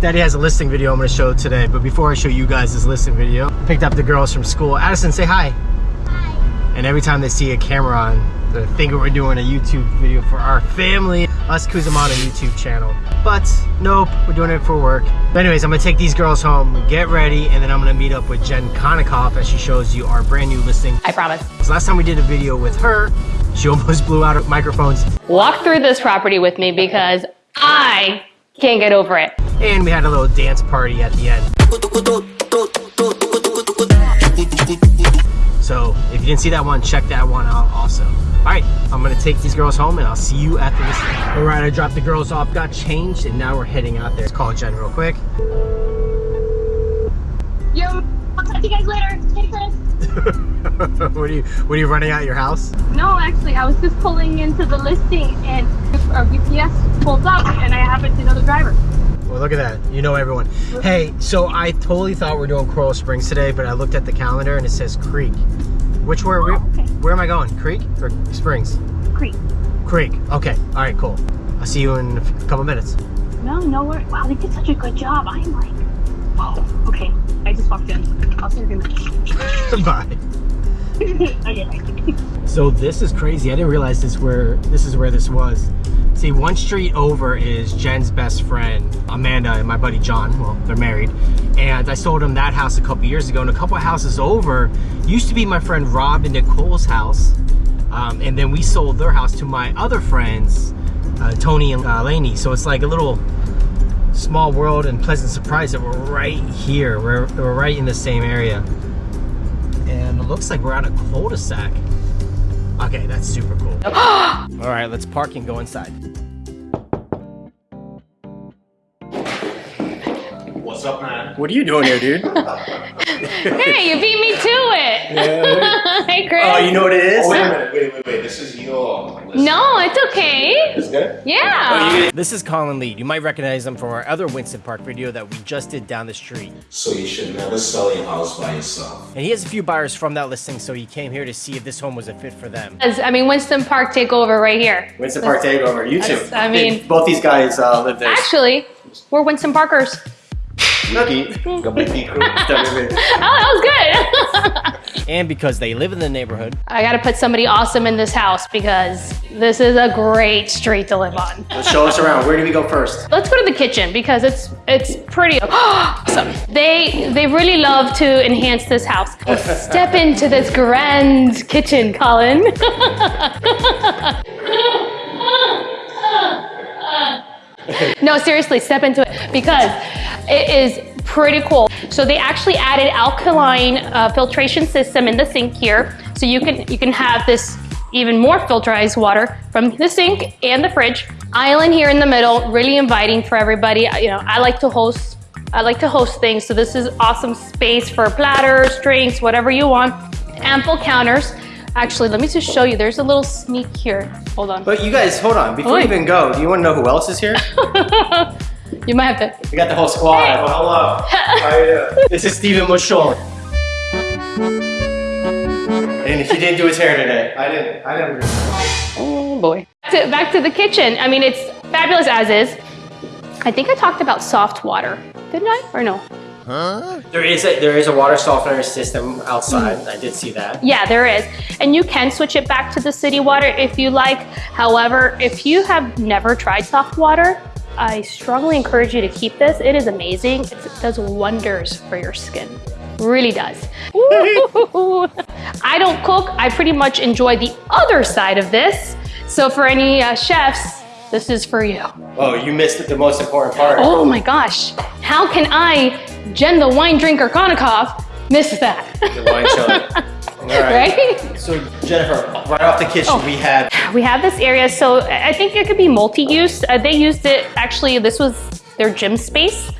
Daddy has a listing video I'm gonna show today, but before I show you guys this listing video, picked up the girls from school. Addison, say hi. Hi. And every time they see a camera on, they think we're doing a YouTube video for our family, us Kuzamana YouTube channel. But nope, we're doing it for work. But anyways, I'm gonna take these girls home, get ready, and then I'm gonna meet up with Jen Konikoff as she shows you our brand new listing. I promise. So last time we did a video with her, she almost blew out her microphones. Walk through this property with me because I can't get over it. And we had a little dance party at the end. So if you didn't see that one, check that one out also. All right, I'm gonna take these girls home and I'll see you at the listing. All right, I dropped the girls off, got changed, and now we're heading out there. Let's call Jen real quick. Yo, I'll talk to you guys later. Take care. what are you what are you running out your house? No, actually, I was just pulling into the listing and our VPS pulled up and I happened to know the driver. Well, look at that. You know everyone. Hey, so I totally thought we are doing Coral Springs today, but I looked at the calendar and it says Creek. Which where where, Oh, okay. where am I going? Creek or Springs? Creek. Creek. Okay. All right. Cool. I'll see you in a couple minutes. No, no worries. Wow, they did such a good job. I'm like, whoa. Okay, I just walked in. I'll see you in a minute. Bye. okay, bye. So this is crazy. I didn't realize this where this is where this was. See, one street over is Jen's best friend, Amanda, and my buddy John. Well, they're married. And I sold them that house a couple years ago. And a couple houses over used to be my friend Rob and Nicole's house. Um, and then we sold their house to my other friends, uh, Tony and uh, Lainey. So it's like a little small world and pleasant surprise that we're right here. We're, we're right in the same area. And it looks like we're on a cul-de-sac. Okay, that's super cool. All right, let's park and go inside. What's up, man? What are you doing here, dude? Hey, you beat me to it. hey, Chris. oh, you know what it is? Oh, wait. Wait, wait, wait. This is your list. No, it's okay. Is good? Yeah. This is Colin Lee. You might recognize him from our other Winston Park video that we just did down the street. So you should never sell your house by yourself. And he has a few buyers from that listing, so he came here to see if this home was a fit for them. As- I mean, Winston Park takeover right here. Winston Park Takeover, you That's- I mean- both these guys uh, live there. Actually, we're Winston Parkers. Go make me cool. Oh, that was good. and because they live in the neighborhood, I gotta put somebody awesome in this house because this is a great street to live on. show us around. Where do we go first? Let's go to the kitchen because it's it's pretty awesome. They they really love to enhance this house. Let's step into this grand kitchen, Colin. no, seriously, step into it because it is pretty cool. So they actually added alkaline uh, filtration system in the sink here, so you can you can have this even more filterized water from the sink and the fridge. Island here in the middle, really inviting for everybody. I- You know, I like to host. I like to host things, so this is awesome space for platters, drinks, whatever you want. Ample counters. Actually, let me just show you. There's a little sneak here. Hold on. But you guys, hold on. Before Oi. we even go, do you want to know who else is here? you might have to. We got the whole squad. Hey. Well, hello. How you doing? This is Stephen Mushol. And he didn't do his hair today. I didn't. I didn't. Oh boy. Back to, back to the kitchen. I mean, it's fabulous as is. I think I talked about soft water, didn't I? Or no? Huh? There is a there is a water softener system outside. Mm. I did see that. Yeah, there is. And you can switch it back to the city water if you like. However, if you have never tried soft water, I strongly encourage you to keep this. It is amazing. It's, it does wonders for your skin. Really does. I don't cook. I pretty much enjoy the other side of this. So for any uh, chefs, this is for you. Oh, you missed the most important part. Oh my gosh. How can I, Jen the wine drinker Konikoff, miss that? The wine chiller. All right? So Jennifer, right off the kitchen, Oh. we have We have this area, so I think it could be multi-use. Uh, they used it, actually, this was their gym space.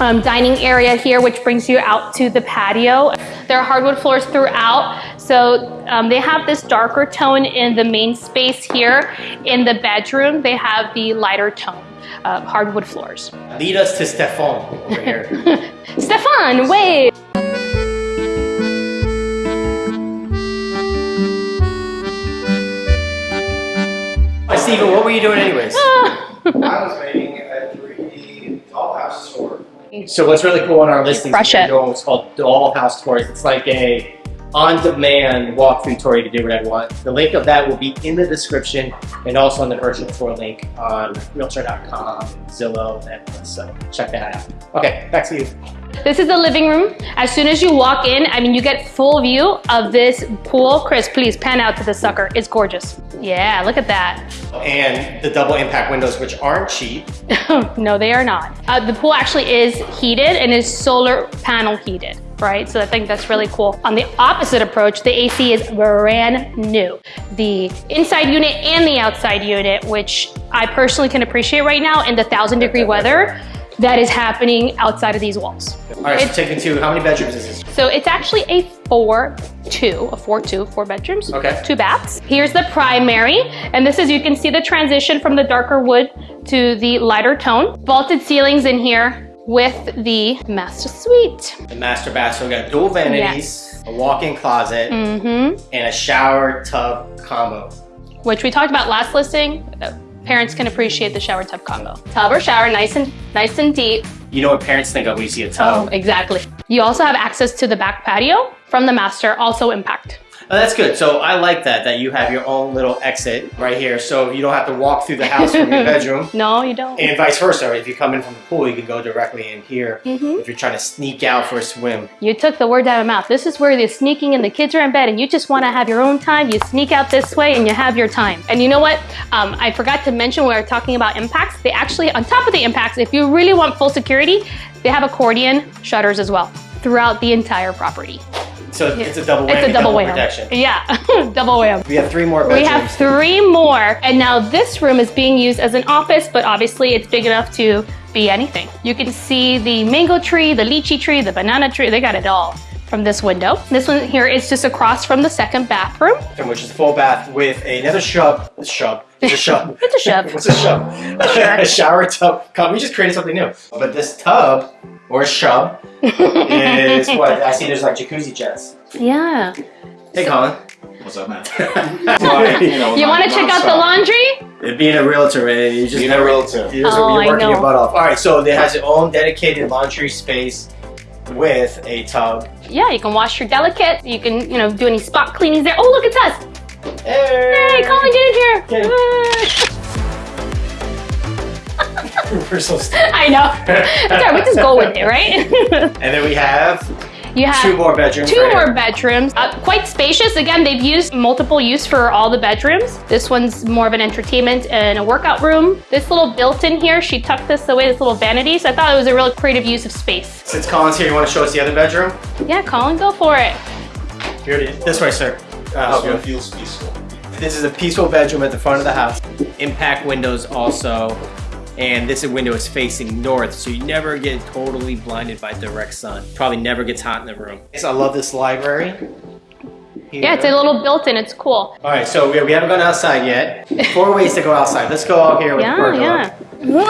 Um, dining area here, which brings you out to the patio. There are hardwood floors throughout, so um, they have this darker tone in the main space here. In the bedroom, they have the lighter tone, uh, hardwood floors. lead us to Stefan over here. Stefan, wait! Steven, what were you doing anyways? I was making a 3D dollhouse store So what's really cool on our listings Crush is it. we're doing what's called Doll House Tours. It's like a on-demand walkthrough tour. You can do whatever you want. The link of that will be in the description and also on the virtual tour link on Realtor.com, Zillow, and so check that out. Okay, back to you. This is the living room. As soon as you walk in, I mean, you get full view of this pool. Chris, please pan out to the sucker. It's gorgeous. Yeah, look at that. And the double impact windows, which aren't cheap. no, they are not. Uh, the pool actually is heated and is solar panel heated, right? So I think that's really cool. On the opposite approach, the AC is brand new. The inside unit and the outside unit, which I personally can appreciate right now in the thousand degree weather that is happening outside of these walls. All right, so It's- take me to, how many bedrooms is this? So it's actually a four two, a four two, four bedrooms, Okay. two baths. Here's the primary, and this is you can see the transition from the darker wood to the lighter tone. Vaulted ceilings in here with the master suite. The master bath, so we got dual vanities, a walk-in closet, Mm-hmm. and a shower tub combo. Which we talked about last listing. Parents can appreciate the shower tub combo. Tub or shower, nice and nice and deep. You know what parents think of when you see a tub. Oh, exactly. You also have access to the back patio from the master, also impact. Oh, that's good. So I like that, that you have your own little exit right here. So you don't have to walk through the house from your bedroom. No, you don't. And vice versa. If you come in from the pool, you can go directly in here Mhm. if you're trying to sneak out for a swim. You took the words out of my mouth. This is where you're sneaking and the kids are in bed and you just want to have your own time. You sneak out this way and you have your time. And you know what? Um, I forgot to mention when we were talking about impacts. They actually, on top of the impacts, if you really want full security, they have accordion shutters as well throughout the entire property. So it's a double whammy, It's a double wham. protection. Yeah, double wham. We have three more We have three more, and now this room is being used as an office, but obviously it's big enough to be anything. You can see the mango tree, the lychee tree, the banana tree, they got it all from this window. This one here is just across from the second bathroom. which is a full bath with another shove. Shove. It's a shove. It's a shove. What's a shove? a shower tub. Come, we just created something new. But this tub or shove is what I see. There's like jacuzzi jets. Yeah. Hey, Colin. What's up, man? You want to check out the laundry? Being a realtor, man, you just Being a realtor. You're, Oh, you're I working your butt off. All right, so it has its own dedicated laundry space with a tub. Yeah, you can wash your delicate. You can, you know, do any spot cleanings there. Oh, look, it's us. Hey, Colin, get in here. Get in. We're so st- I know. That's all right. We just go with it, right? and then we have you have two more bedrooms. Two right more here. bedrooms, uh, quite spacious. Again, they've used multiple use for all the bedrooms. This one's more of an entertainment and a workout room. This little built-in here, she tucked this away, this little vanity. So I thought it was a real creative use of space. Since Colin's here, you want to show us the other bedroom? Yeah, Colin, go for it. Here it is. This way, sir. Uh, This help one feels peaceful. This is a peaceful bedroom at the front of the house. Impact windows also. And this window is facing north, so you never get totally blinded by direct sun. Probably never gets hot in the room. I love this library. Yeah, it's a little built-in. It's cool. All right, so we, we haven't gone outside yet. Four ways to go outside. Let's go out here with the Yeah, pergola. yeah.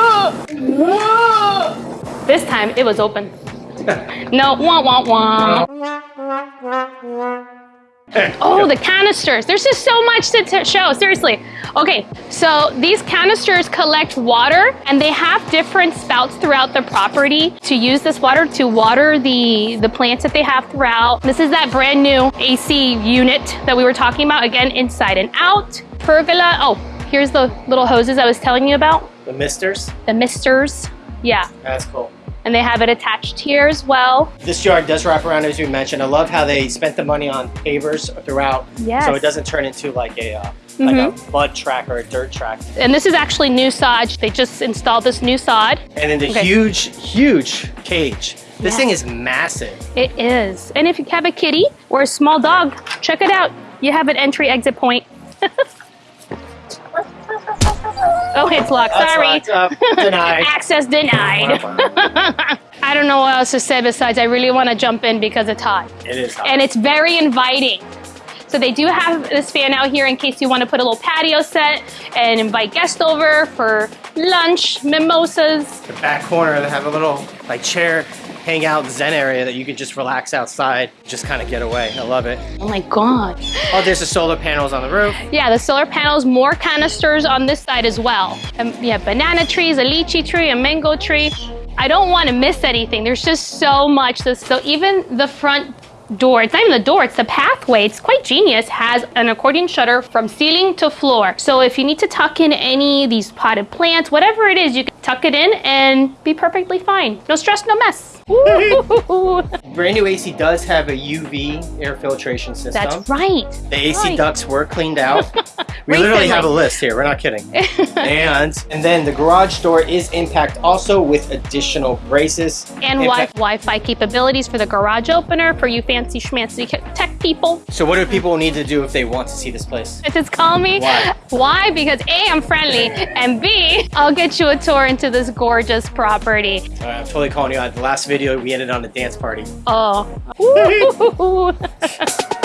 This time it was open. No, wah wah wah. Oh, the canisters. There's just so much to, to show, seriously. Okay, so these canisters collect water and they have different spouts throughout the property to use this water to water the, the plants that they have throughout. This is that brand new AC unit that we were talking about, again, inside and out. Pergola, oh, here's the little hoses I was telling you about, The misters. the misters. Yeah, That's cool. and they have it attached here as well. This yard does wrap around as we mentioned. I love how they spent the money on pavers throughout, Yes. so it doesn't turn into like a uh, like a mm-hmm. mud track or a dirt track. And this is actually new sod. They just installed this new sod. And then the Okay. huge, huge cage. This thing is massive. It is. And if you have a kitty or a small dog, check it out. You have an entry exit point. oh, it's locked. That's Sorry. locked. Denied. Access denied. I don't know what else to say besides I really want to jump in because it's hot. It is hot. And it's very inviting. So they do have this fan out here in case you want to put a little patio set and invite guests over for lunch, mimosas. the back corner, they have a little like chair hangout zen area that you can just relax outside, just kind of get away. I love it. Oh my God. Oh, there's the solar panels on the roof. Yeah, the solar panels, more canisters on this side as well. And yeah, banana trees, a lychee tree, a mango tree. I don't want to miss anything. There's just so much. So even the front door, it's not even the door, it's the pathway. It's quite genius. Has an accordion shutter from ceiling to floor. So if you need to tuck in any of these potted plants, whatever it is, you can tuck it in and be perfectly fine. No stress, no mess. Brand new AC does have a UV air filtration system. That's right. The AC Right. ducts were cleaned out. we literally have a list here. We're not kidding. and and then the garage door is impact also with additional braces. And Impact- wi- Wi-Fi capabilities for the garage opener for you fancy schmancy tech people. So what do people need to do if they want to see this place? Just call me. Why? Why? Because A, I'm friendly, and B, I'll get you a tour into this gorgeous property. All right, I'm totally calling you out. The last video we ended on a dance party. Oh. Woo.